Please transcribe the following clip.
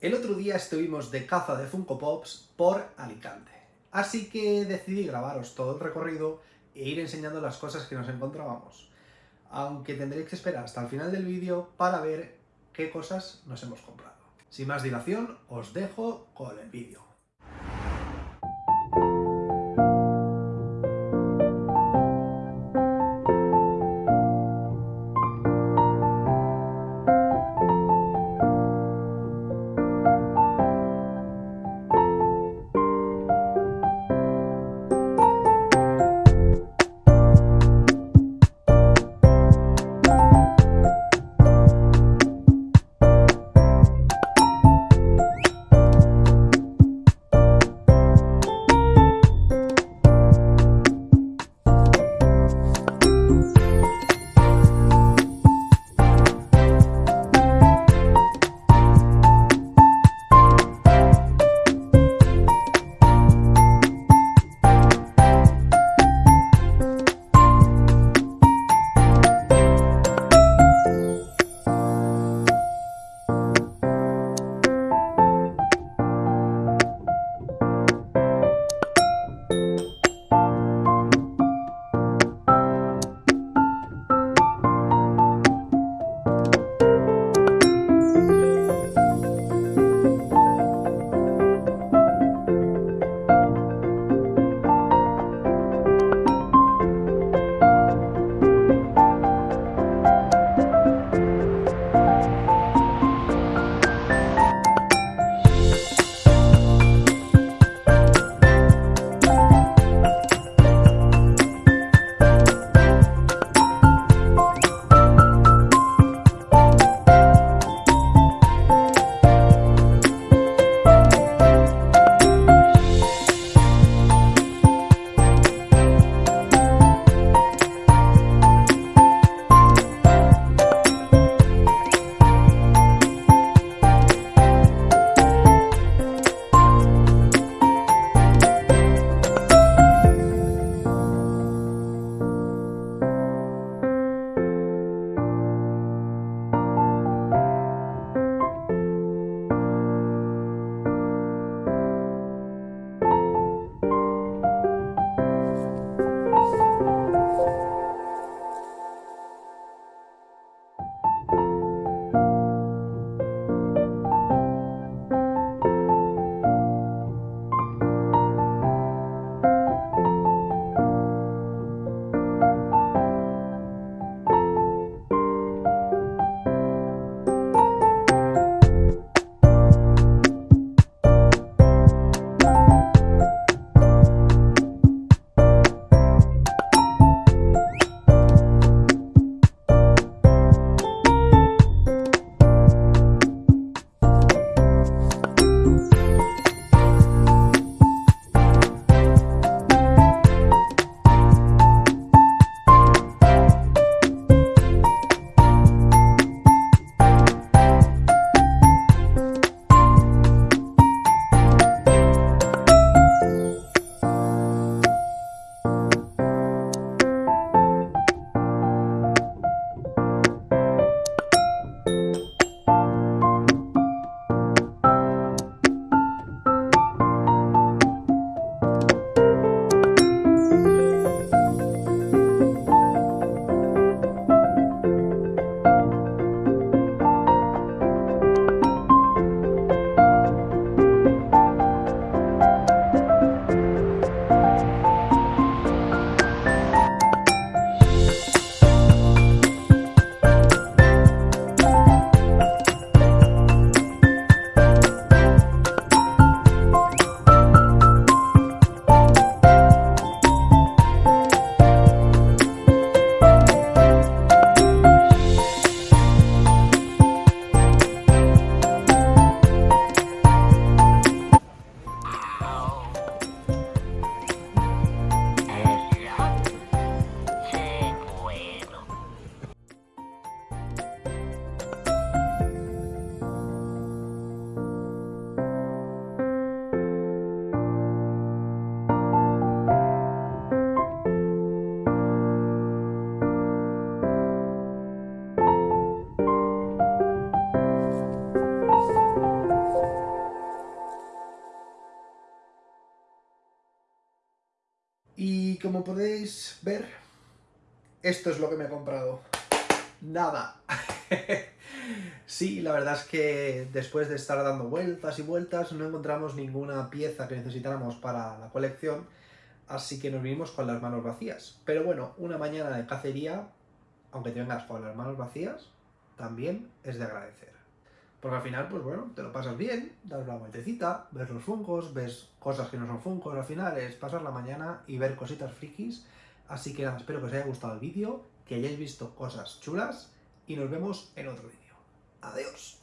El otro día estuvimos de caza de Funko Pops por Alicante, así que decidí grabaros todo el recorrido e ir enseñando las cosas que nos encontrábamos. Aunque tendréis que esperar hasta el final del vídeo para ver qué cosas nos hemos comprado. Sin más dilación, os dejo con el vídeo. Como podéis ver, esto es lo que me he comprado. Nada. sí, la verdad es que después de estar dando vueltas y vueltas no encontramos ninguna pieza que necesitáramos para la colección, así que nos vinimos con las manos vacías. Pero bueno, una mañana de cacería, aunque te vengas con las manos vacías, también es de agradecer. Porque al final, pues bueno, te lo pasas bien, das la vueltecita, ves los funcos, ves cosas que no son funcos, al final es pasar la mañana y ver cositas frikis. Así que nada, espero que os haya gustado el vídeo, que hayáis visto cosas chulas y nos vemos en otro vídeo. Adiós.